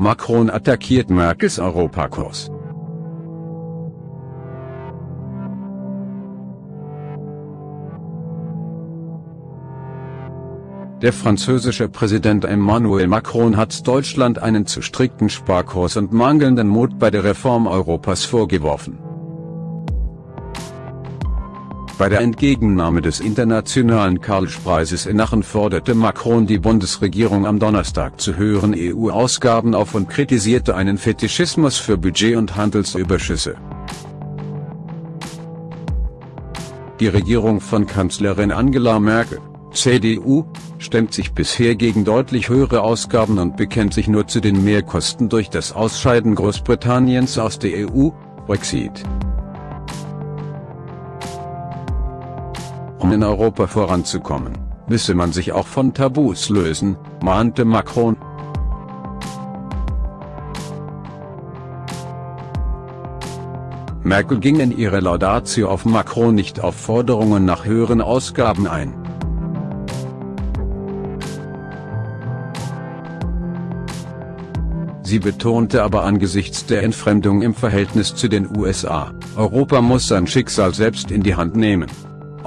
Macron attackiert Merkels Europakurs. Der französische Präsident Emmanuel Macron hat Deutschland einen zu strikten Sparkurs und mangelnden Mut bei der Reform Europas vorgeworfen. Bei der Entgegennahme des internationalen Karlspreises in Aachen forderte Macron die Bundesregierung am Donnerstag zu höheren EU-Ausgaben auf und kritisierte einen Fetischismus für Budget- und Handelsüberschüsse. Die Regierung von Kanzlerin Angela Merkel CDU, stemmt sich bisher gegen deutlich höhere Ausgaben und bekennt sich nur zu den Mehrkosten durch das Ausscheiden Großbritanniens aus der EU, Brexit. Um in Europa voranzukommen, müsse man sich auch von Tabus lösen, mahnte Macron. Merkel ging in ihrer Laudatio auf Macron nicht auf Forderungen nach höheren Ausgaben ein. Sie betonte aber angesichts der Entfremdung im Verhältnis zu den USA, Europa muss sein Schicksal selbst in die Hand nehmen.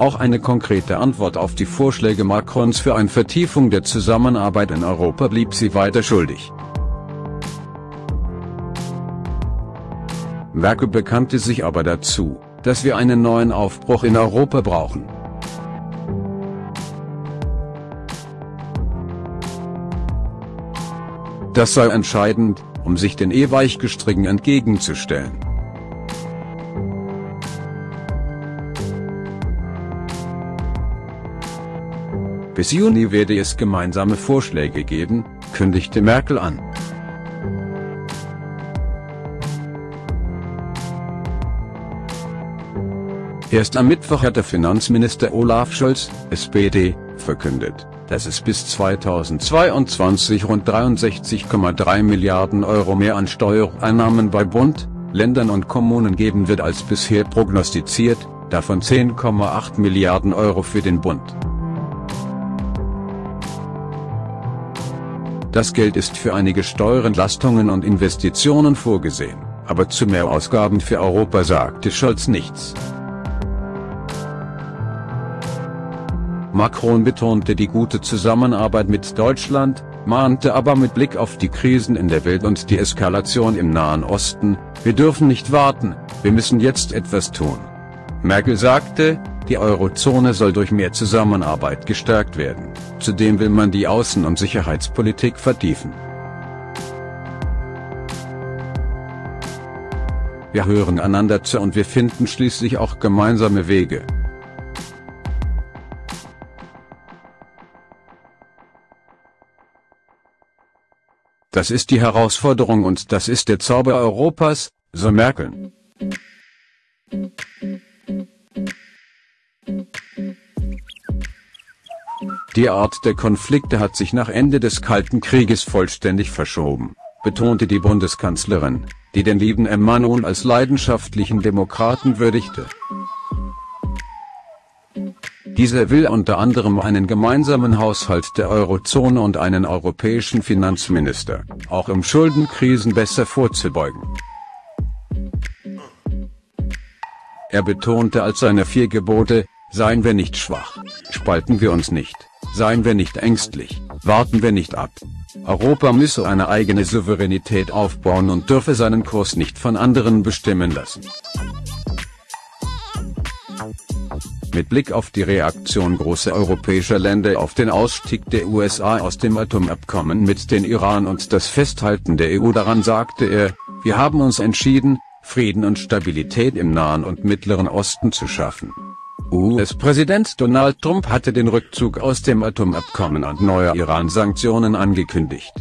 Auch eine konkrete Antwort auf die Vorschläge Macrons für eine Vertiefung der Zusammenarbeit in Europa blieb sie weiter schuldig. Merkel bekannte sich aber dazu, dass wir einen neuen Aufbruch in Europa brauchen. Das sei entscheidend, um sich den E-Weichgestrigen entgegenzustellen. Bis Juni werde es gemeinsame Vorschläge geben, kündigte Merkel an. Erst am Mittwoch hat der Finanzminister Olaf Scholz, SPD, verkündet, dass es bis 2022 rund 63,3 Milliarden Euro mehr an Steuereinnahmen bei Bund, Ländern und Kommunen geben wird als bisher prognostiziert, davon 10,8 Milliarden Euro für den Bund. Das Geld ist für einige Steuerentlastungen und Investitionen vorgesehen, aber zu mehr Ausgaben für Europa sagte Scholz nichts. Macron betonte die gute Zusammenarbeit mit Deutschland, mahnte aber mit Blick auf die Krisen in der Welt und die Eskalation im Nahen Osten, wir dürfen nicht warten, wir müssen jetzt etwas tun. Merkel sagte, die Eurozone soll durch mehr Zusammenarbeit gestärkt werden, zudem will man die Außen- und Sicherheitspolitik vertiefen. Wir hören einander zu und wir finden schließlich auch gemeinsame Wege. Das ist die Herausforderung und das ist der Zauber Europas, so Merkel. Die Art der Konflikte hat sich nach Ende des Kalten Krieges vollständig verschoben, betonte die Bundeskanzlerin, die den lieben Emmanuel als leidenschaftlichen Demokraten würdigte. Dieser will unter anderem einen gemeinsamen Haushalt der Eurozone und einen europäischen Finanzminister, auch um Schuldenkrisen besser vorzubeugen. Er betonte als seine vier Gebote, seien wir nicht schwach, spalten wir uns nicht, seien wir nicht ängstlich, warten wir nicht ab. Europa müsse eine eigene Souveränität aufbauen und dürfe seinen Kurs nicht von anderen bestimmen lassen. Mit Blick auf die Reaktion großer europäischer Länder auf den Ausstieg der USA aus dem Atomabkommen mit den Iran und das Festhalten der EU daran sagte er, wir haben uns entschieden, Frieden und Stabilität im Nahen und Mittleren Osten zu schaffen. US-Präsident Donald Trump hatte den Rückzug aus dem Atomabkommen und neue Iran-Sanktionen angekündigt.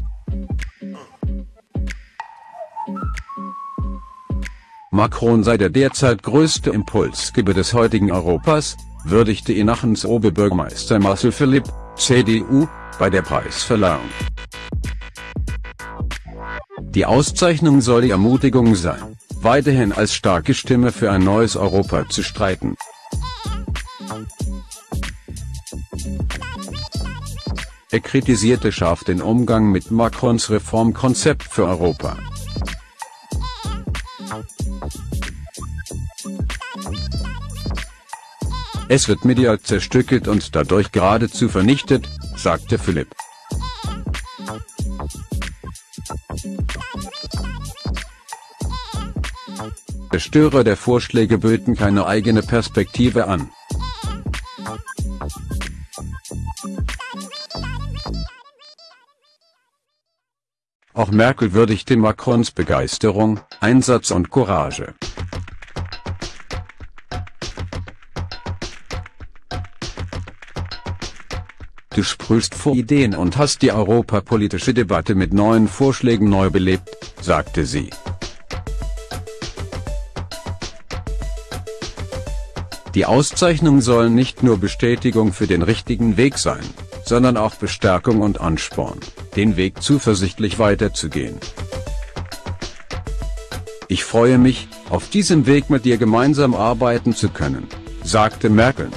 Macron sei der derzeit größte Impulsgeber des heutigen Europas, würdigte ihn Achens Oberbürgermeister Marcel Philipp, CDU, bei der Preisverleihung. Die Auszeichnung soll die Ermutigung sein, weiterhin als starke Stimme für ein neues Europa zu streiten. Er kritisierte scharf den Umgang mit Macrons Reformkonzept für Europa. Es wird medial zerstückelt und dadurch geradezu vernichtet, sagte Philipp. Störer der Vorschläge böten keine eigene Perspektive an. Auch Merkel würdigte Macrons Begeisterung, Einsatz und Courage. Du sprühst vor Ideen und hast die europapolitische Debatte mit neuen Vorschlägen neu belebt, sagte sie. Die Auszeichnung soll nicht nur Bestätigung für den richtigen Weg sein, sondern auch Bestärkung und Ansporn, den Weg zuversichtlich weiterzugehen. Ich freue mich, auf diesem Weg mit dir gemeinsam arbeiten zu können, sagte Merkel.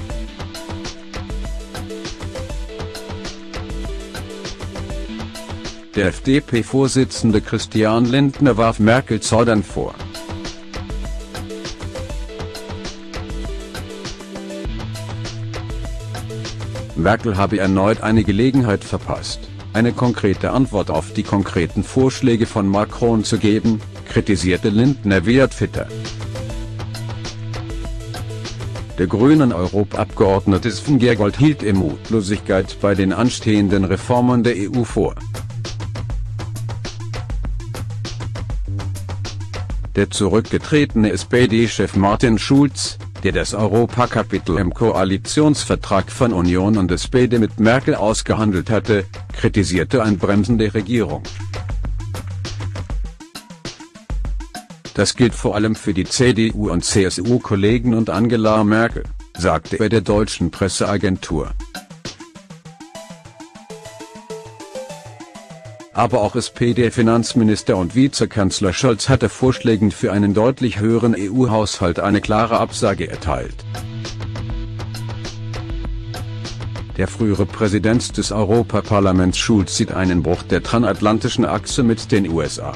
Der FDP-Vorsitzende Christian Lindner warf Merkel Zaudern vor. Merkel habe erneut eine Gelegenheit verpasst, eine konkrete Antwort auf die konkreten Vorschläge von Macron zu geben, kritisierte Lindner via Twitter. Der grünen Europaabgeordnete Sven Giegold hielt ihm Mutlosigkeit bei den anstehenden Reformen der EU vor. Der zurückgetretene SPD-Chef Martin Schulz, der das Europakapitel im Koalitionsvertrag von Union und SPD mit Merkel ausgehandelt hatte, kritisierte ein Bremsen der Regierung. Das gilt vor allem für die CDU- und CSU-Kollegen und Angela Merkel, sagte er der deutschen Presseagentur. Aber auch SPD-Finanzminister und Vizekanzler Scholz hatte Vorschlägen für einen deutlich höheren EU-Haushalt eine klare Absage erteilt. Der frühere Präsident des Europaparlaments Schulz sieht einen Bruch der transatlantischen Achse mit den USA.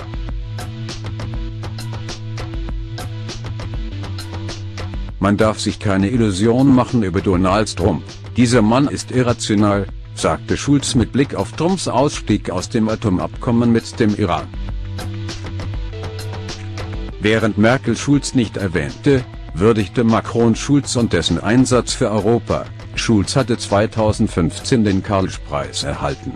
Man darf sich keine Illusion machen über Donald Trump, dieser Mann ist irrational, sagte Schulz mit Blick auf Trumps Ausstieg aus dem Atomabkommen mit dem Iran. Während Merkel Schulz nicht erwähnte, würdigte Macron Schulz und dessen Einsatz für Europa. Schulz hatte 2015 den Karlspreis erhalten.